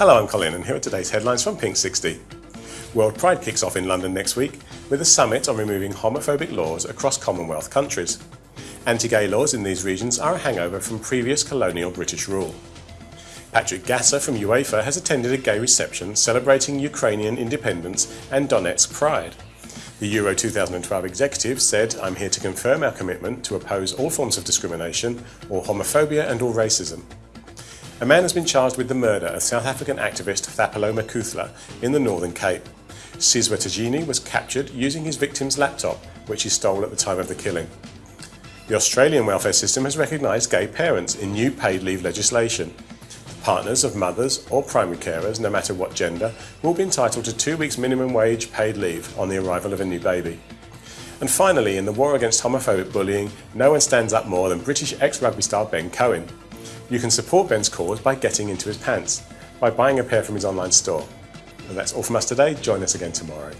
Hello, I'm Colin and here are today's headlines from Pink 60. World Pride kicks off in London next week with a summit on removing homophobic laws across Commonwealth countries. Anti-gay laws in these regions are a hangover from previous colonial British rule. Patrick Gasser from UEFA has attended a gay reception celebrating Ukrainian independence and Donetsk pride. The Euro 2012 executive said, I'm here to confirm our commitment to oppose all forms of discrimination, or homophobia and all racism. A man has been charged with the murder of South African activist Thapelo Makutle in the Northern Cape. Sizwe Tajini was captured using his victim's laptop, which he stole at the time of the killing. The Australian welfare system has recognised gay parents in new paid leave legislation. Partners of mothers or primary carers, no matter what gender, will be entitled to two weeks minimum wage paid leave on the arrival of a new baby. And finally, in the war against homophobic bullying, no one stands up more than British ex-rugby star Ben Cohen. You can support Ben's cause by getting into his pants, by buying a pair from his online store. And that's all from us today. Join us again tomorrow.